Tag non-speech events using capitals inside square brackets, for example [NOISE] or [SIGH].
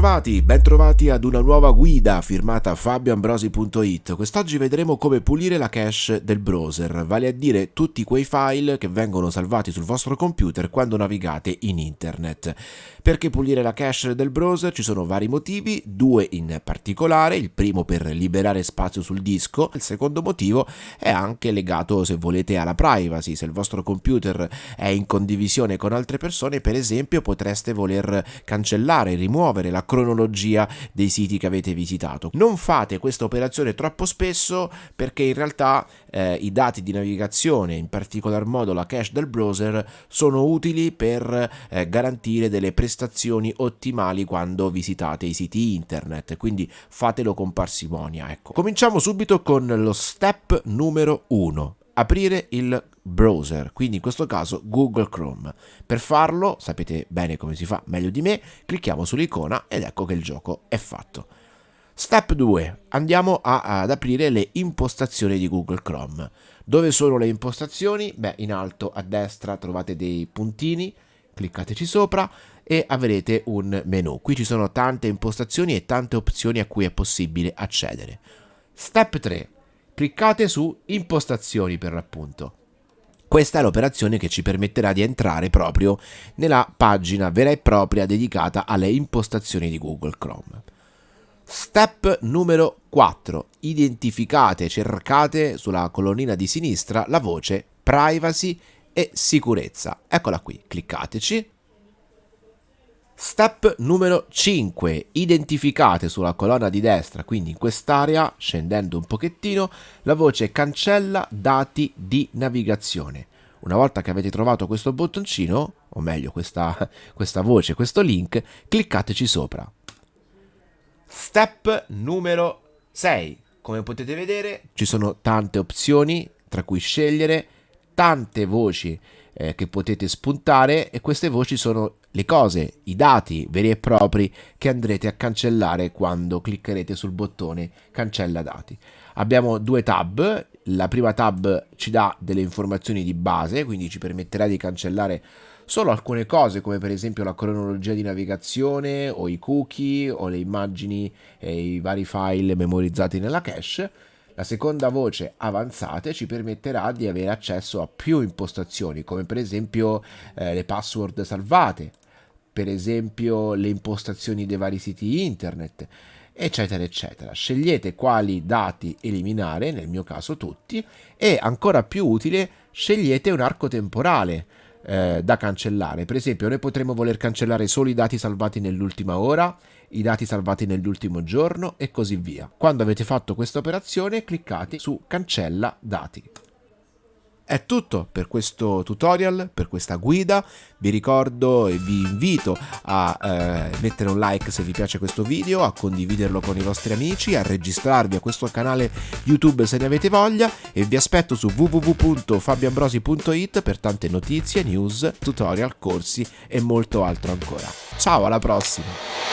Bentrovati, bentrovati ad una nuova guida firmata fabioambrosi.it. Quest'oggi vedremo come pulire la cache del browser, vale a dire tutti quei file che vengono salvati sul vostro computer quando navigate in internet. Perché pulire la cache del browser ci sono vari motivi, due in particolare, il primo per liberare spazio sul disco, il secondo motivo è anche legato se volete alla privacy, se il vostro computer è in condivisione con altre persone per esempio potreste voler cancellare, rimuovere la cronologia dei siti che avete visitato. Non fate questa operazione troppo spesso perché in realtà eh, i dati di navigazione, in particolar modo la cache del browser, sono utili per eh, garantire delle prestazioni ottimali quando visitate i siti internet, quindi fatelo con parsimonia. Ecco. Cominciamo subito con lo step numero 1, aprire il browser, quindi in questo caso Google Chrome. Per farlo, sapete bene come si fa meglio di me, clicchiamo sull'icona ed ecco che il gioco è fatto. Step 2. Andiamo a, ad aprire le impostazioni di Google Chrome. Dove sono le impostazioni? Beh, in alto a destra trovate dei puntini, cliccateci sopra e avrete un menu. Qui ci sono tante impostazioni e tante opzioni a cui è possibile accedere. Step 3. Cliccate su impostazioni per l'appunto. Questa è l'operazione che ci permetterà di entrare proprio nella pagina vera e propria dedicata alle impostazioni di Google Chrome. Step numero 4. Identificate, cercate sulla colonnina di sinistra la voce privacy e sicurezza. Eccola qui, cliccateci Step numero 5. Identificate sulla colonna di destra, quindi in quest'area, scendendo un pochettino, la voce cancella dati di navigazione. Una volta che avete trovato questo bottoncino, o meglio questa, [LAUGHS] questa voce, questo link, cliccateci sopra. Step numero 6. Come potete vedere ci sono tante opzioni tra cui scegliere, tante voci eh, che potete spuntare e queste voci sono le cose, i dati veri e propri che andrete a cancellare quando cliccherete sul bottone cancella dati. Abbiamo due tab, la prima tab ci dà delle informazioni di base, quindi ci permetterà di cancellare solo alcune cose come per esempio la cronologia di navigazione o i cookie o le immagini e i vari file memorizzati nella cache. La seconda voce avanzate ci permetterà di avere accesso a più impostazioni, come per esempio eh, le password salvate, per esempio le impostazioni dei vari siti internet, eccetera, eccetera. Scegliete quali dati eliminare, nel mio caso tutti, e ancora più utile, scegliete un arco temporale eh, da cancellare. Per esempio, noi potremmo voler cancellare solo i dati salvati nell'ultima ora, i dati salvati nell'ultimo giorno e così via. Quando avete fatto questa operazione, cliccate su cancella dati. È tutto per questo tutorial, per questa guida, vi ricordo e vi invito a eh, mettere un like se vi piace questo video, a condividerlo con i vostri amici, a registrarvi a questo canale YouTube se ne avete voglia e vi aspetto su www.fabiambrosi.it per tante notizie, news, tutorial, corsi e molto altro ancora. Ciao, alla prossima!